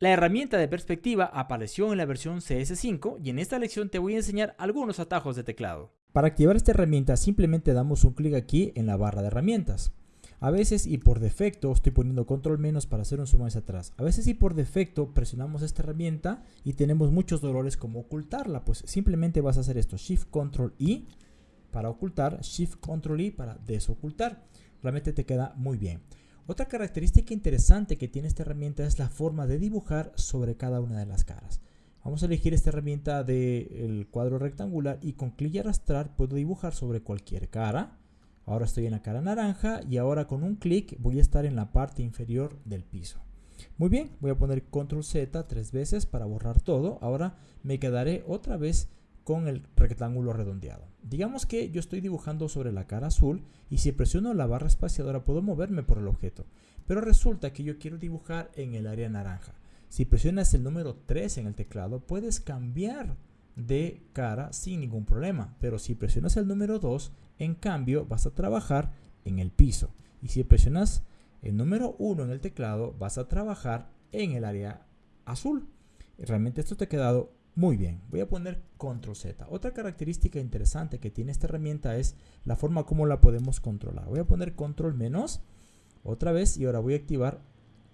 La herramienta de perspectiva apareció en la versión CS5 y en esta lección te voy a enseñar algunos atajos de teclado. Para activar esta herramienta simplemente damos un clic aquí en la barra de herramientas. A veces y por defecto estoy poniendo control menos para hacer un zoom hacia atrás. A veces y por defecto presionamos esta herramienta y tenemos muchos dolores como ocultarla. Pues simplemente vas a hacer esto, Shift Control I para ocultar, Shift Control I para desocultar. Realmente te queda muy bien. Otra característica interesante que tiene esta herramienta es la forma de dibujar sobre cada una de las caras. Vamos a elegir esta herramienta del cuadro rectangular y con clic y arrastrar puedo dibujar sobre cualquier cara. Ahora estoy en la cara naranja y ahora con un clic voy a estar en la parte inferior del piso. Muy bien, voy a poner control Z tres veces para borrar todo. Ahora me quedaré otra vez con el rectángulo redondeado. Digamos que yo estoy dibujando sobre la cara azul y si presiono la barra espaciadora puedo moverme por el objeto. Pero resulta que yo quiero dibujar en el área naranja. Si presionas el número 3 en el teclado puedes cambiar de cara sin ningún problema. Pero si presionas el número 2, en cambio vas a trabajar en el piso. Y si presionas el número 1 en el teclado, vas a trabajar en el área azul. Realmente esto te ha quedado muy bien, voy a poner control Z. Otra característica interesante que tiene esta herramienta es la forma como la podemos controlar. Voy a poner control menos otra vez y ahora voy a activar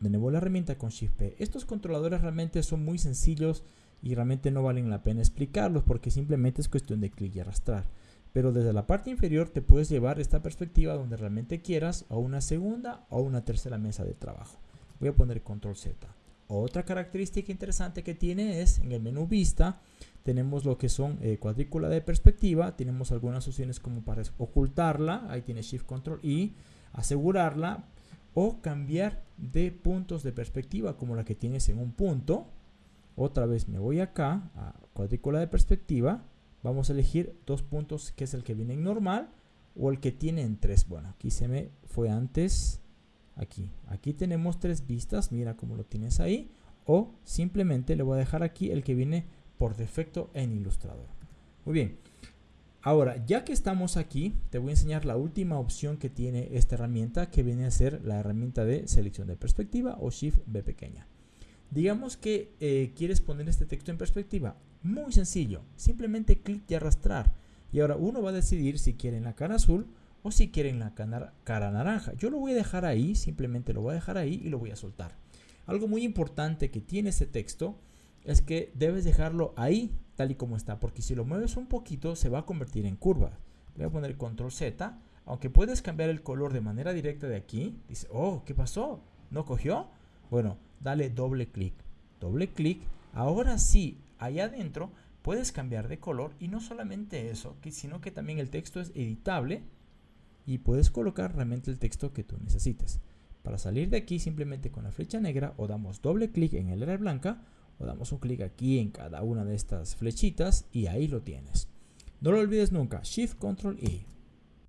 de nuevo la herramienta con Shift P. Estos controladores realmente son muy sencillos y realmente no valen la pena explicarlos porque simplemente es cuestión de clic y arrastrar. Pero desde la parte inferior te puedes llevar esta perspectiva donde realmente quieras a una segunda o una tercera mesa de trabajo. Voy a poner control Z. Otra característica interesante que tiene es en el menú vista tenemos lo que son eh, cuadrícula de perspectiva, tenemos algunas opciones como para ocultarla, ahí tiene Shift Control y asegurarla o cambiar de puntos de perspectiva como la que tienes en un punto. Otra vez me voy acá a cuadrícula de perspectiva, vamos a elegir dos puntos que es el que viene en normal o el que tiene en tres. Bueno, aquí se me fue antes aquí. Aquí tenemos tres vistas, mira cómo lo tienes ahí. O simplemente le voy a dejar aquí el que viene por defecto en Illustrator. Muy bien. Ahora, ya que estamos aquí, te voy a enseñar la última opción que tiene esta herramienta, que viene a ser la herramienta de selección de perspectiva o Shift B pequeña. Digamos que eh, quieres poner este texto en perspectiva. Muy sencillo, simplemente clic y arrastrar. Y ahora uno va a decidir si quiere en la cara azul o si quieren la cara naranja. Yo lo voy a dejar ahí, simplemente lo voy a dejar ahí y lo voy a soltar. Algo muy importante que tiene este texto es que debes dejarlo ahí tal y como está, porque si lo mueves un poquito se va a convertir en curva. Voy a poner control Z, aunque puedes cambiar el color de manera directa de aquí. Dice, oh, ¿qué pasó? ¿No cogió? Bueno, dale doble clic. Doble clic. Ahora sí, allá adentro puedes cambiar de color y no solamente eso, sino que también el texto es editable y puedes colocar realmente el texto que tú necesites. Para salir de aquí simplemente con la flecha negra o damos doble clic en el área blanca o damos un clic aquí en cada una de estas flechitas y ahí lo tienes. No lo olvides nunca, Shift Control E.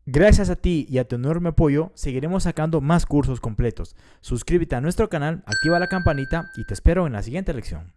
Gracias a ti y a tu enorme apoyo, seguiremos sacando más cursos completos. Suscríbete a nuestro canal, activa la campanita y te espero en la siguiente lección.